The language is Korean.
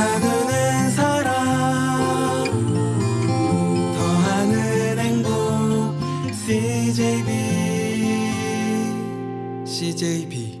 나는 사랑. 더하는 행복 CJB CJB